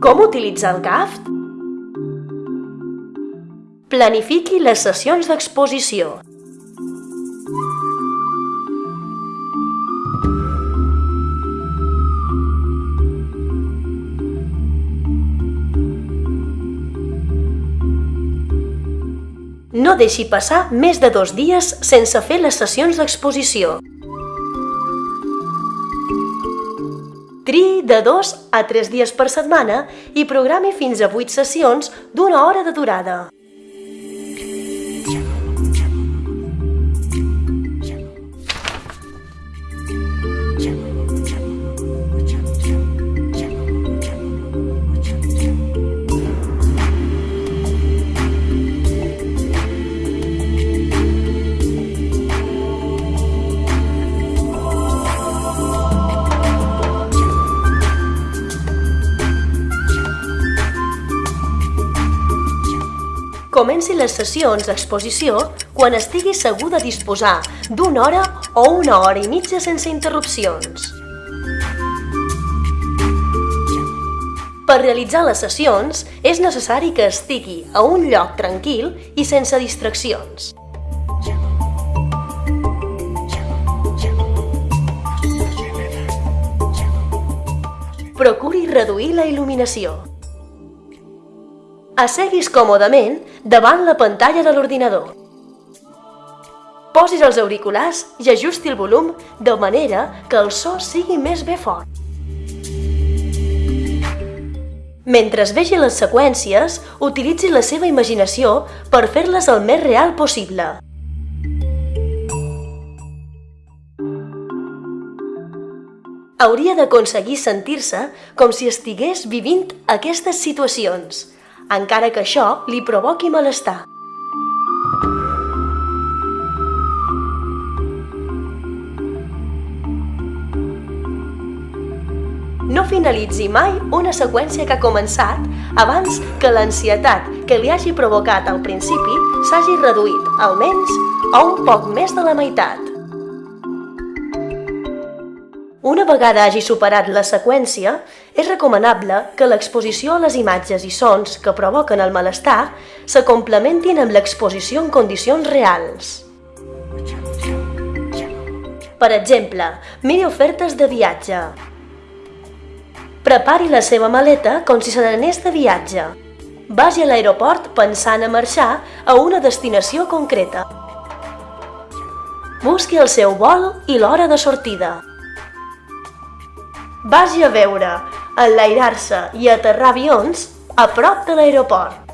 Com utilitzar el CAFT? Planifiqui les sessions d'exposició. No deixi passar més de dos dies sense fer les sessions d'exposició. Triï de dos a tres dies per setmana i programi fins a vuit sessions d'una hora de durada. Comenci les sessions d'exposició quan estigui segur de disposar d'una hora o una hora i mitja sense interrupcions. Per realitzar les sessions és necessari que estigui a un lloc tranquil i sense distraccions. Procuri reduir la il·luminació. Asseguis còmodament davant la pantalla de l'ordinador. Posis els auriculars i ajusti el volum de manera que el so sigui més bé fort. Mentre es vegi les seqüències, utilitzi la seva imaginació per fer-les el més real possible. Hauria d'aconseguir sentir-se com si estigués vivint aquestes situacions, encara que això li provoqui malestar. No finalitzi mai una seqüència que ha començat abans que l'ansietat que li hagi provocat al principi s'hagi reduït, almenys, a un poc més de la meitat. Una vegada hagi superat la seqüència, és recomanable que l'exposició a les imatges i sons que provoquen el malestar se complementin amb l'exposició en condicions reals. Per exemple, miri ofertes de viatge. Prepari la seva maleta com si se n'anés de viatge. Vagi a l'aeroport pensant a marxar a una destinació concreta. Busqui el seu vol i l'hora de sortida. Vagi a veure, enlairar-se i aterrar avions a prop de l'aeroport.